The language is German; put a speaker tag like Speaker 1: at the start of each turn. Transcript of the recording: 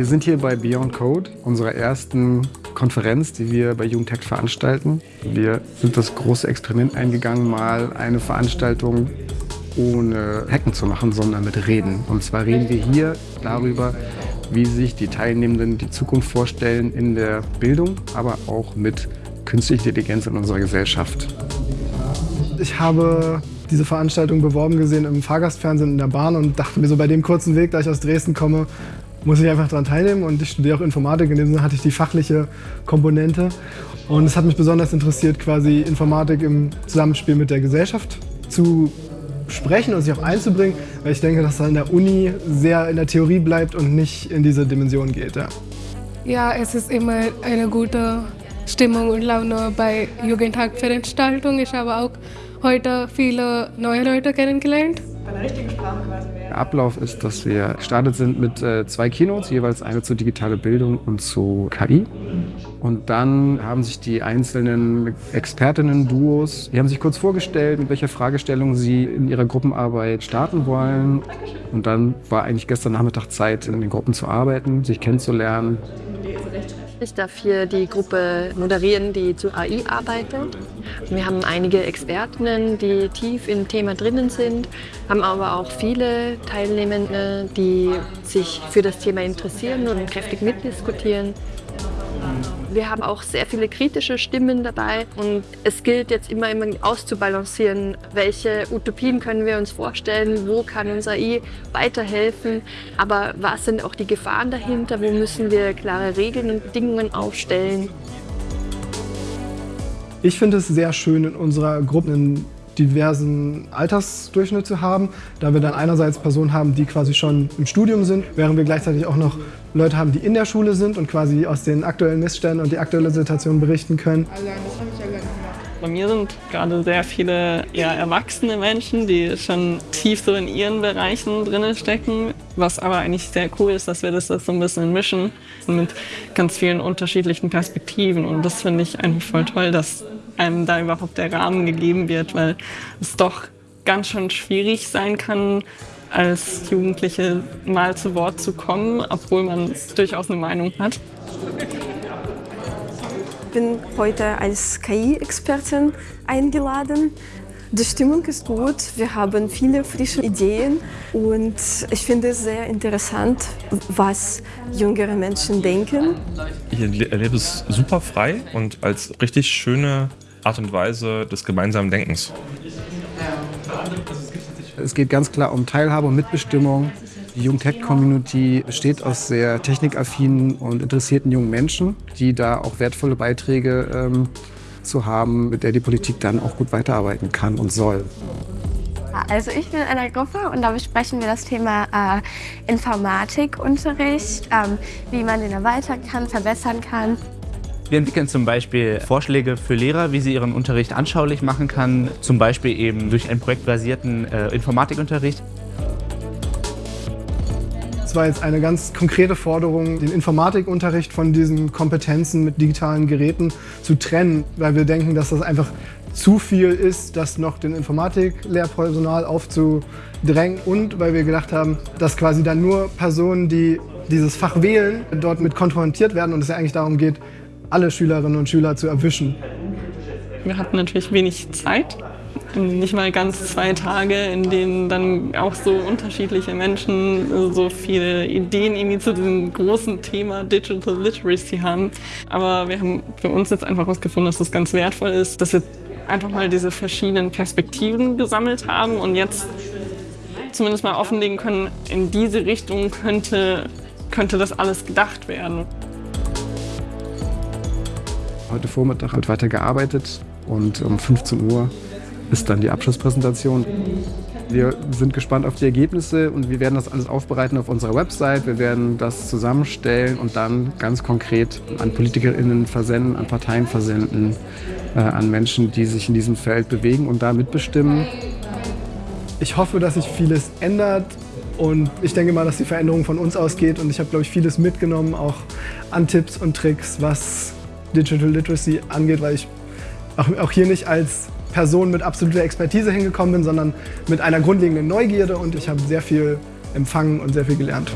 Speaker 1: Wir sind hier bei Beyond Code, unserer ersten Konferenz, die wir bei Jugendhack veranstalten. Wir sind das große Experiment eingegangen, mal eine Veranstaltung ohne Hacken zu machen, sondern mit Reden. Und zwar reden wir hier darüber, wie sich die Teilnehmenden die Zukunft vorstellen in der Bildung, aber auch mit künstlicher Intelligenz in unserer Gesellschaft.
Speaker 2: Ich habe diese Veranstaltung beworben gesehen im Fahrgastfernsehen in der Bahn und dachte mir so bei dem kurzen Weg, da ich aus Dresden komme, muss ich einfach daran teilnehmen und ich studiere auch Informatik. In dem Sinne hatte ich die fachliche Komponente und es hat mich besonders interessiert, quasi Informatik im Zusammenspiel mit der Gesellschaft zu sprechen und sich auch einzubringen, weil ich denke, dass es an der Uni sehr in der Theorie bleibt und nicht in diese Dimension geht. Ja,
Speaker 3: ja es ist immer eine gute Stimmung und Laune bei Jugendtagveranstaltungen. Ich habe auch heute viele neue Leute kennengelernt. Bei einer richtigen
Speaker 1: Sprache quasi Der Ablauf ist, dass wir gestartet sind mit äh, zwei Keynotes, jeweils eine zu digitale Bildung und zu KI. Und dann haben sich die einzelnen Expertinnen-Duos, die haben sich kurz vorgestellt, mit welcher Fragestellung sie in ihrer Gruppenarbeit starten wollen. Und dann war eigentlich gestern Nachmittag Zeit, in den Gruppen zu arbeiten, sich kennenzulernen.
Speaker 4: Ich darf hier die Gruppe moderieren, die zu AI arbeitet. Wir haben einige Expertinnen, die tief im Thema drinnen sind, haben aber auch viele Teilnehmende, die sich für das Thema interessieren und kräftig mitdiskutieren. Wir haben auch sehr viele kritische Stimmen dabei und es gilt jetzt immer, immer auszubalancieren, welche Utopien können wir uns vorstellen, wo kann unser AI weiterhelfen, aber was sind auch die Gefahren dahinter, wo müssen wir klare Regeln und Bedingungen aufstellen.
Speaker 2: Ich finde es sehr schön, in unserer Gruppe einen diversen Altersdurchschnitt zu haben, da wir dann einerseits Personen haben, die quasi schon im Studium sind, während wir gleichzeitig auch noch Leute haben, die in der Schule sind und quasi aus den aktuellen Missständen und die aktuelle Situation berichten können. Allein, das habe ich
Speaker 5: allein Bei mir sind gerade sehr viele eher erwachsene Menschen, die schon tief so in ihren Bereichen drin stecken. Was aber eigentlich sehr cool ist, dass wir das so ein bisschen mischen mit ganz vielen unterschiedlichen Perspektiven. Und das finde ich einfach voll toll, dass einem da überhaupt der Rahmen gegeben wird, weil es doch ganz schön schwierig sein kann, als Jugendliche mal zu Wort zu kommen, obwohl man durchaus eine Meinung hat.
Speaker 6: Ich bin heute als KI-Expertin eingeladen. Die Stimmung ist gut, wir haben viele frische Ideen und ich finde es sehr interessant, was jüngere Menschen denken.
Speaker 7: Ich erlebe es super frei und als richtig schöne Art und Weise des gemeinsamen Denkens.
Speaker 1: Es geht ganz klar um Teilhabe und Mitbestimmung. Die Jungtech-Community besteht aus sehr technikaffinen und interessierten jungen Menschen, die da auch wertvolle Beiträge ähm, zu haben, mit der die Politik dann auch gut weiterarbeiten kann und soll.
Speaker 8: Also ich bin in einer Gruppe und da besprechen wir das Thema äh, Informatikunterricht, ähm, wie man den erweitern kann, verbessern kann.
Speaker 9: Wir entwickeln zum Beispiel Vorschläge für Lehrer, wie sie ihren Unterricht anschaulich machen kann, zum Beispiel eben durch einen projektbasierten äh, Informatikunterricht.
Speaker 2: Es war jetzt eine ganz konkrete Forderung, den Informatikunterricht von diesen Kompetenzen mit digitalen Geräten zu trennen, weil wir denken, dass das einfach zu viel ist, das noch den Informatiklehrpersonal aufzudrängen und weil wir gedacht haben, dass quasi dann nur Personen, die dieses Fach wählen, dort mit konfrontiert werden und es ja eigentlich darum geht, alle Schülerinnen und Schüler zu erwischen.
Speaker 5: Wir hatten natürlich wenig Zeit, nicht mal ganz zwei Tage, in denen dann auch so unterschiedliche Menschen so viele Ideen irgendwie zu diesem großen Thema Digital Literacy haben. Aber wir haben für uns jetzt einfach herausgefunden, dass das ganz wertvoll ist, dass wir einfach mal diese verschiedenen Perspektiven gesammelt haben und jetzt zumindest mal offenlegen können, in diese Richtung könnte, könnte das alles gedacht werden.
Speaker 1: Heute Vormittag wird weiter gearbeitet und um 15 Uhr ist dann die Abschlusspräsentation. Wir sind gespannt auf die Ergebnisse und wir werden das alles aufbereiten auf unserer Website. Wir werden das zusammenstellen und dann ganz konkret an PolitikerInnen versenden, an Parteien versenden, äh, an Menschen, die sich in diesem Feld bewegen und da mitbestimmen.
Speaker 2: Ich hoffe, dass sich vieles ändert und ich denke mal, dass die Veränderung von uns ausgeht und ich habe, glaube ich, vieles mitgenommen, auch an Tipps und Tricks, was Digital Literacy angeht, weil ich auch, hier nicht als Person mit absoluter Expertise hingekommen bin, sondern mit einer grundlegenden Neugierde und ich habe sehr viel empfangen und sehr viel gelernt.